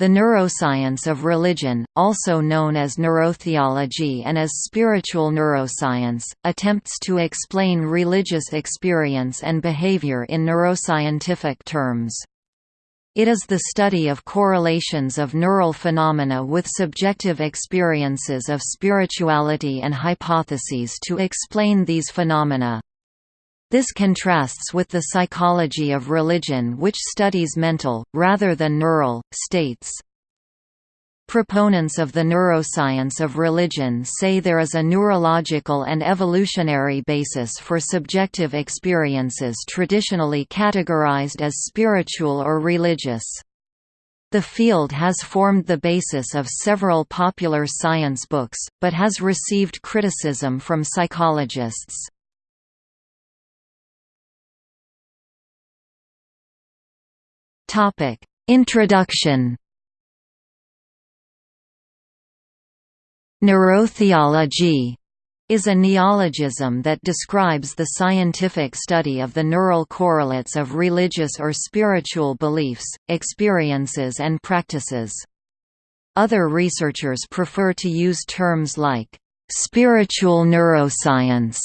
The neuroscience of religion, also known as neurotheology and as spiritual neuroscience, attempts to explain religious experience and behavior in neuroscientific terms. It is the study of correlations of neural phenomena with subjective experiences of spirituality and hypotheses to explain these phenomena. This contrasts with the psychology of religion which studies mental, rather than neural, states. Proponents of the neuroscience of religion say there is a neurological and evolutionary basis for subjective experiences traditionally categorized as spiritual or religious. The field has formed the basis of several popular science books, but has received criticism from psychologists. Topic: Introduction. Neurotheology is a neologism that describes the scientific study of the neural correlates of religious or spiritual beliefs, experiences and practices. Other researchers prefer to use terms like, "...spiritual neuroscience",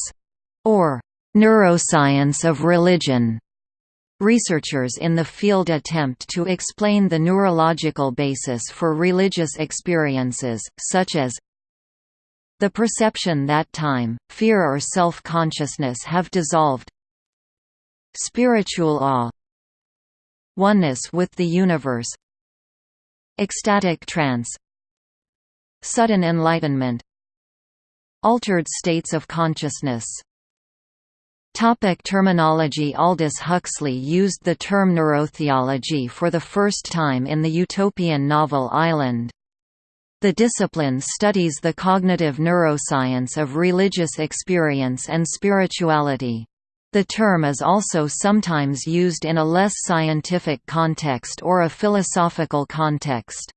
or "...neuroscience of religion". Researchers in the field attempt to explain the neurological basis for religious experiences, such as the perception that time, fear or self-consciousness have dissolved spiritual awe oneness with the universe ecstatic trance sudden enlightenment altered states of consciousness Topic terminology Aldous Huxley used the term neurotheology for the first time in the utopian novel Island. The discipline studies the cognitive neuroscience of religious experience and spirituality. The term is also sometimes used in a less scientific context or a philosophical context.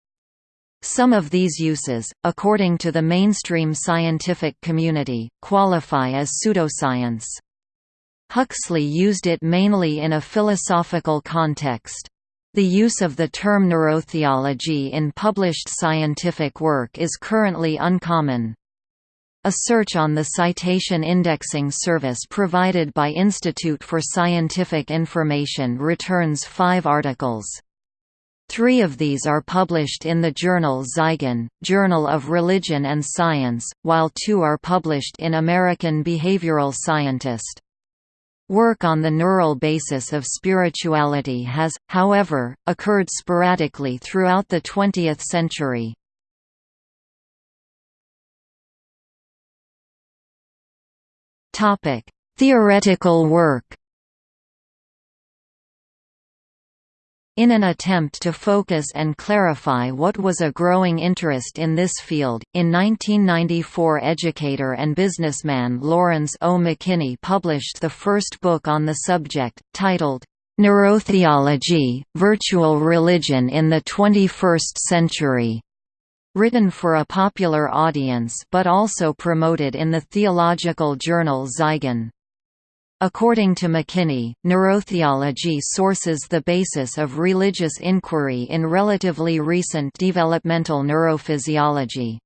Some of these uses, according to the mainstream scientific community, qualify as pseudoscience. Huxley used it mainly in a philosophical context. The use of the term neurotheology in published scientific work is currently uncommon. A search on the citation indexing service provided by Institute for Scientific Information returns five articles. Three of these are published in the journal Zygon, Journal of Religion and Science, while two are published in American Behavioral Scientist. Work on the neural basis of spirituality has, however, occurred sporadically throughout the 20th century. Theoretical work In an attempt to focus and clarify what was a growing interest in this field, in 1994 educator and businessman Lawrence O. McKinney published the first book on the subject, titled, Neurotheology, Virtual Religion in the 21st Century, written for a popular audience but also promoted in the theological journal Zygon. According to McKinney, neurotheology sources the basis of religious inquiry in relatively recent developmental neurophysiology.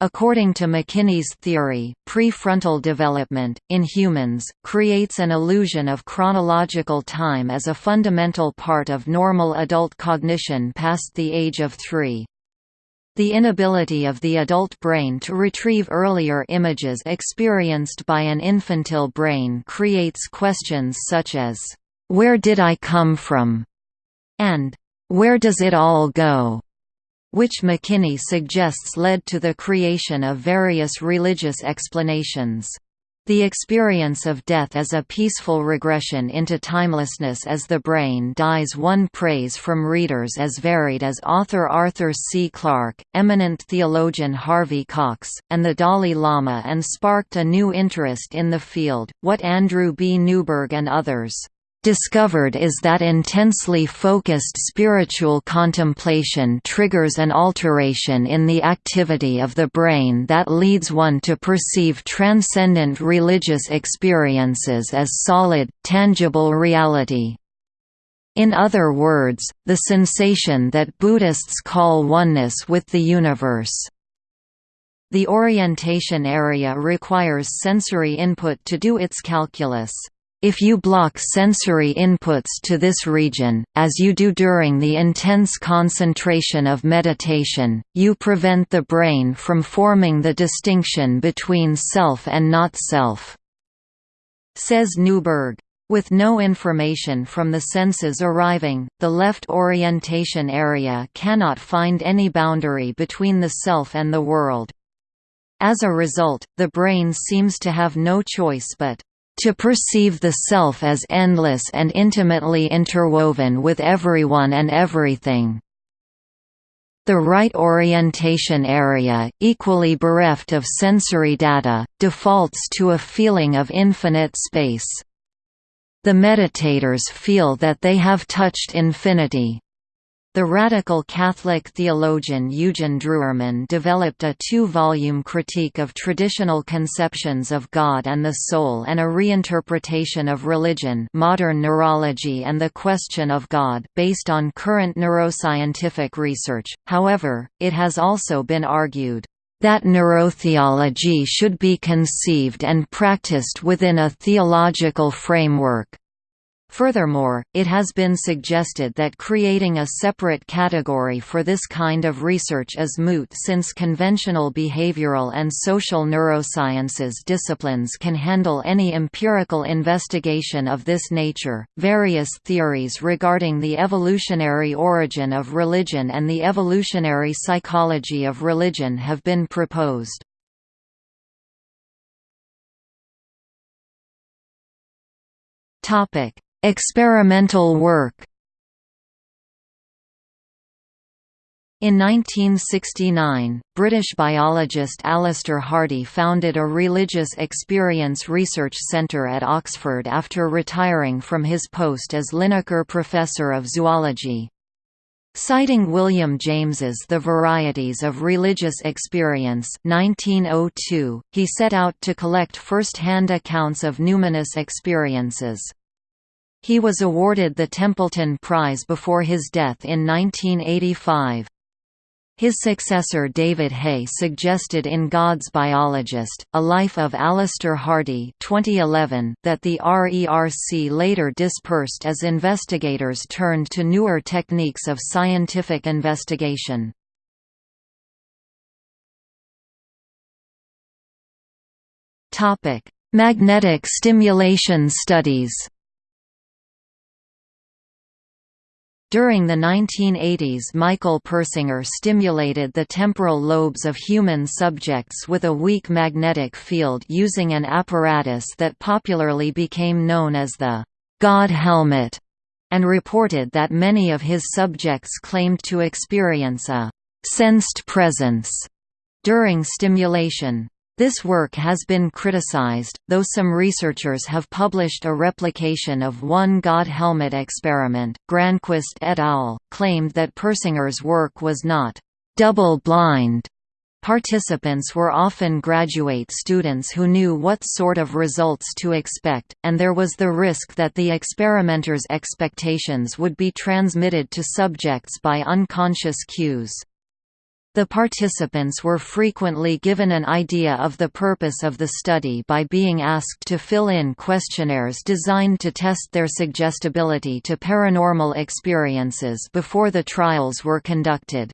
According to McKinney's theory, prefrontal development, in humans, creates an illusion of chronological time as a fundamental part of normal adult cognition past the age of three. The inability of the adult brain to retrieve earlier images experienced by an infantile brain creates questions such as, "'Where did I come from?' and "'Where does it all go?' which McKinney suggests led to the creation of various religious explanations. The experience of death as a peaceful regression into timelessness as the brain dies won praise from readers as varied as author Arthur C. Clarke, eminent theologian Harvey Cox, and the Dalai Lama and sparked a new interest in the field, what Andrew B. Newberg and others discovered is that intensely focused spiritual contemplation triggers an alteration in the activity of the brain that leads one to perceive transcendent religious experiences as solid, tangible reality. In other words, the sensation that Buddhists call oneness with the universe. The orientation area requires sensory input to do its calculus. If you block sensory inputs to this region, as you do during the intense concentration of meditation, you prevent the brain from forming the distinction between self and not self. Says Newberg. With no information from the senses arriving, the left orientation area cannot find any boundary between the self and the world. As a result, the brain seems to have no choice but to perceive the self as endless and intimately interwoven with everyone and everything. The right orientation area, equally bereft of sensory data, defaults to a feeling of infinite space. The meditators feel that they have touched infinity, the radical Catholic theologian Eugen Drewermann developed a two-volume critique of traditional conceptions of God and the soul and a reinterpretation of religion modern neurology and the question of God based on current neuroscientific research, however, it has also been argued that neurotheology should be conceived and practiced within a theological framework. Furthermore, it has been suggested that creating a separate category for this kind of research is moot since conventional behavioral and social neurosciences disciplines can handle any empirical investigation of this nature. Various theories regarding the evolutionary origin of religion and the evolutionary psychology of religion have been proposed. Topic Experimental work In 1969, British biologist Alister Hardy founded a religious experience research centre at Oxford after retiring from his post as Linacre Professor of Zoology. Citing William James's The Varieties of Religious Experience 1902, he set out to collect first-hand accounts of numinous experiences. He was awarded the Templeton Prize before his death in 1985. His successor David Hay suggested in God's Biologist, A Life of Alister Hardy 2011 that the RERC later dispersed as investigators turned to newer techniques of scientific investigation. Magnetic stimulation studies During the 1980s Michael Persinger stimulated the temporal lobes of human subjects with a weak magnetic field using an apparatus that popularly became known as the «God helmet» and reported that many of his subjects claimed to experience a «sensed presence» during stimulation. This work has been criticized, though some researchers have published a replication of one God helmet experiment. Granqvist et al. claimed that Persinger's work was not double-blind. Participants were often graduate students who knew what sort of results to expect, and there was the risk that the experimenter's expectations would be transmitted to subjects by unconscious cues. The participants were frequently given an idea of the purpose of the study by being asked to fill in questionnaires designed to test their suggestibility to paranormal experiences before the trials were conducted.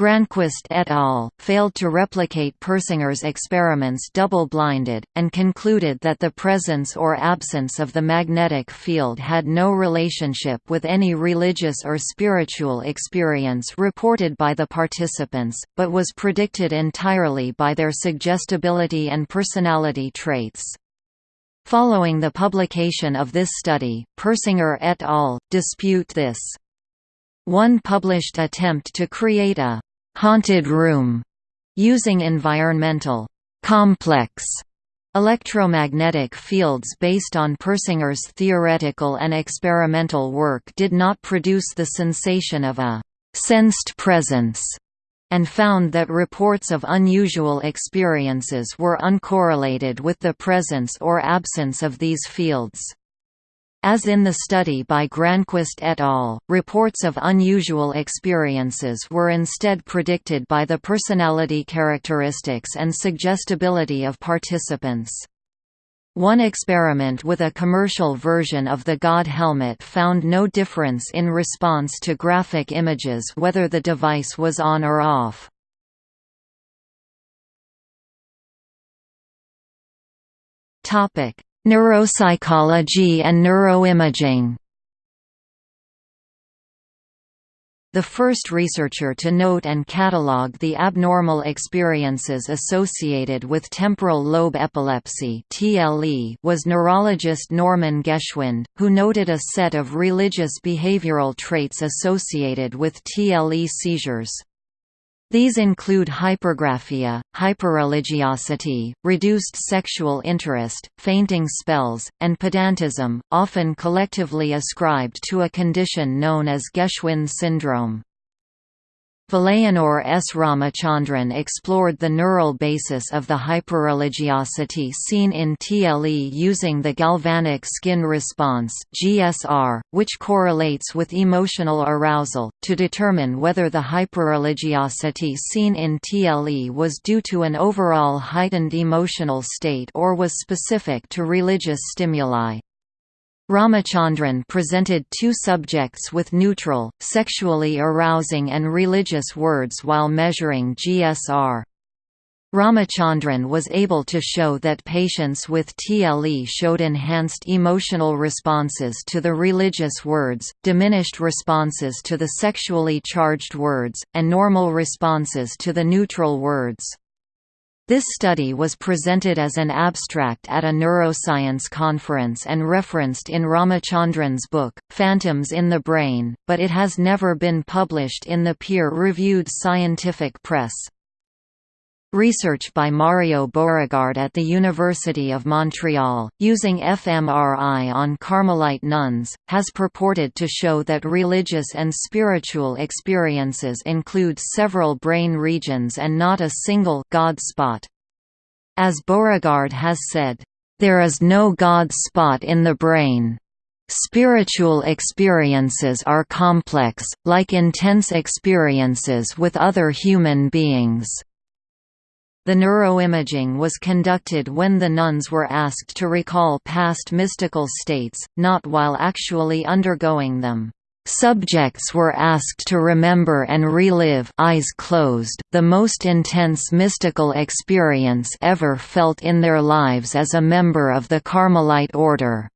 Granqvist et al. failed to replicate Persinger's experiments double-blinded, and concluded that the presence or absence of the magnetic field had no relationship with any religious or spiritual experience reported by the participants, but was predicted entirely by their suggestibility and personality traits. Following the publication of this study, Persinger et al. dispute this. One published attempt to create a haunted room using environmental complex electromagnetic fields based on Persinger's theoretical and experimental work did not produce the sensation of a sensed presence and found that reports of unusual experiences were uncorrelated with the presence or absence of these fields. As in the study by Granqvist et al., reports of unusual experiences were instead predicted by the personality characteristics and suggestibility of participants. One experiment with a commercial version of the God helmet found no difference in response to graphic images whether the device was on or off. Topic: Neuropsychology and neuroimaging The first researcher to note and catalogue the abnormal experiences associated with temporal lobe epilepsy was neurologist Norman Geschwind, who noted a set of religious behavioral traits associated with TLE seizures. These include hypergraphia, hyperreligiosity, reduced sexual interest, fainting spells, and pedantism, often collectively ascribed to a condition known as Geschwind syndrome. Vilayanur S. Ramachandran explored the neural basis of the hyperreligiosity seen in TLE using the galvanic skin response (GSR), which correlates with emotional arousal, to determine whether the hyperreligiosity seen in TLE was due to an overall heightened emotional state or was specific to religious stimuli. Ramachandran presented two subjects with neutral, sexually arousing and religious words while measuring GSR. Ramachandran was able to show that patients with TLE showed enhanced emotional responses to the religious words, diminished responses to the sexually charged words, and normal responses to the neutral words. This study was presented as an abstract at a neuroscience conference and referenced in Ramachandran's book, Phantoms in the Brain, but it has never been published in the peer-reviewed scientific press. Research by Mario Beauregard at the University of Montreal, using fMRI on Carmelite nuns, has purported to show that religious and spiritual experiences include several brain regions and not a single God spot. As Beauregard has said, "...there is no God spot in the brain." Spiritual experiences are complex, like intense experiences with other human beings. The neuroimaging was conducted when the nuns were asked to recall past mystical states, not while actually undergoing them. Subjects were asked to remember and relive eyes closed, the most intense mystical experience ever felt in their lives as a member of the Carmelite order.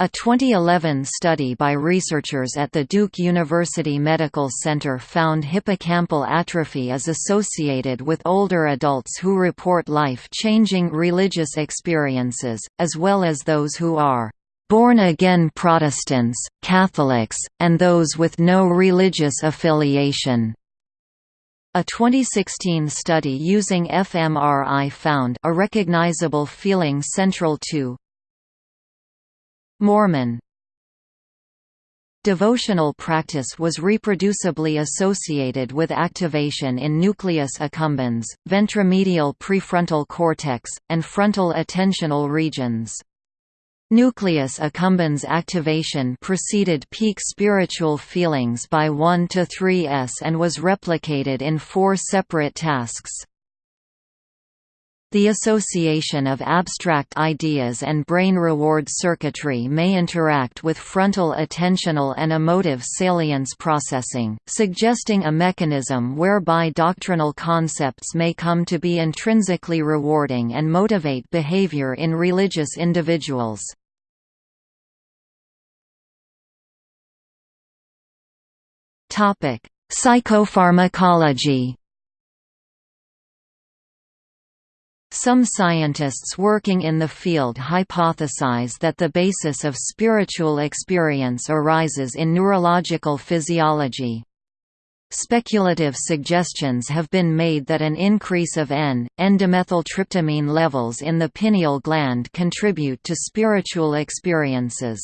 A 2011 study by researchers at the Duke University Medical Center found hippocampal atrophy is associated with older adults who report life-changing religious experiences, as well as those who are born-again Protestants, Catholics, and those with no religious affiliation. A 2016 study using fMRI found a recognizable feeling central to Mormon Devotional practice was reproducibly associated with activation in nucleus accumbens, ventromedial prefrontal cortex, and frontal attentional regions. Nucleus accumbens activation preceded peak spiritual feelings by 1 to 3s and was replicated in four separate tasks. The association of abstract ideas and brain reward circuitry may interact with frontal attentional and emotive salience processing, suggesting a mechanism whereby doctrinal concepts may come to be intrinsically rewarding and motivate behavior in religious individuals. Psychopharmacology Some scientists working in the field hypothesize that the basis of spiritual experience arises in neurological physiology. Speculative suggestions have been made that an increase of N-N-dimethyltryptamine levels in the pineal gland contribute to spiritual experiences.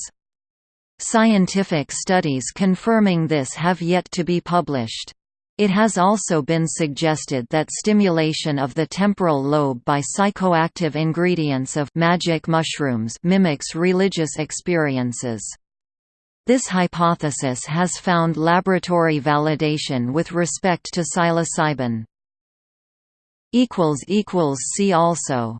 Scientific studies confirming this have yet to be published. It has also been suggested that stimulation of the temporal lobe by psychoactive ingredients of magic mushrooms mimics religious experiences. This hypothesis has found laboratory validation with respect to psilocybin. See also